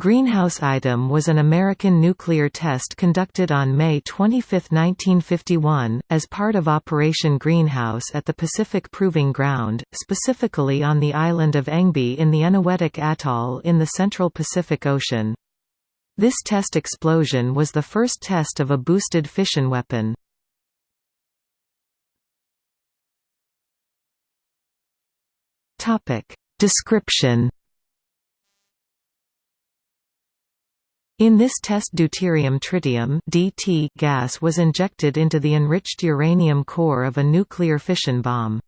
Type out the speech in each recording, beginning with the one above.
Greenhouse Item was an American nuclear test conducted on May 25, 1951, as part of Operation Greenhouse at the Pacific Proving Ground, specifically on the island of Engebi in the Eniwetok Atoll in the central Pacific Ocean. This test explosion was the first test of a boosted fission weapon. Description In this test deuterium tritium (DT) gas was injected into the enriched uranium core of a nuclear fission bomb.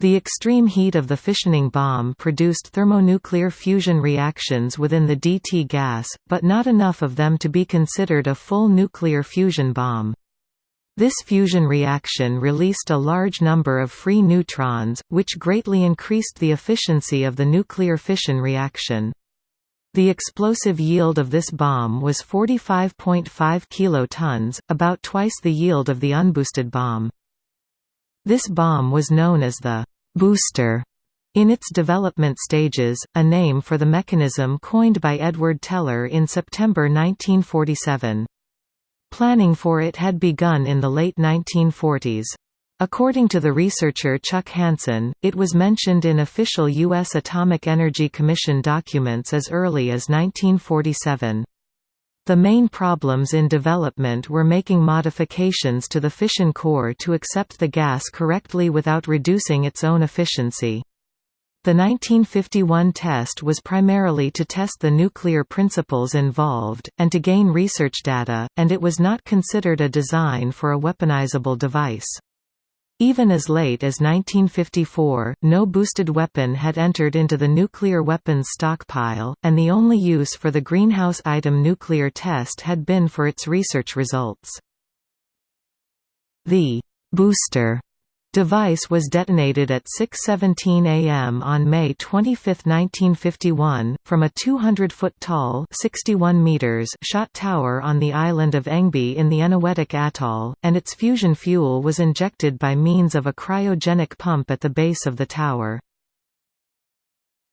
The extreme heat of the fissioning bomb produced thermonuclear fusion reactions within the DT gas, but not enough of them to be considered a full nuclear fusion bomb. This fusion reaction released a large number of free neutrons, which greatly increased the efficiency of the nuclear fission reaction. The explosive yield of this bomb was 45.5 kilotons, about twice the yield of the unboosted bomb. This bomb was known as the «booster» in its development stages, a name for the mechanism coined by Edward Teller in September 1947. Planning for it had begun in the late 1940s. According to the researcher Chuck Hansen, it was mentioned in official U.S. Atomic Energy Commission documents as early as 1947. The main problems in development were making modifications to the fission core to accept the gas correctly without reducing its own efficiency. The 1951 test was primarily to test the nuclear principles involved, and to gain research data, and it was not considered a design for a weaponizable device. Even as late as 1954, no boosted weapon had entered into the nuclear weapons stockpile, and the only use for the greenhouse item nuclear test had been for its research results. The «booster» device was detonated at 6.17 am on May 25, 1951, from a 200-foot tall 61 meters shot tower on the island of Engebi in the Eniwetok Atoll, and its fusion fuel was injected by means of a cryogenic pump at the base of the tower.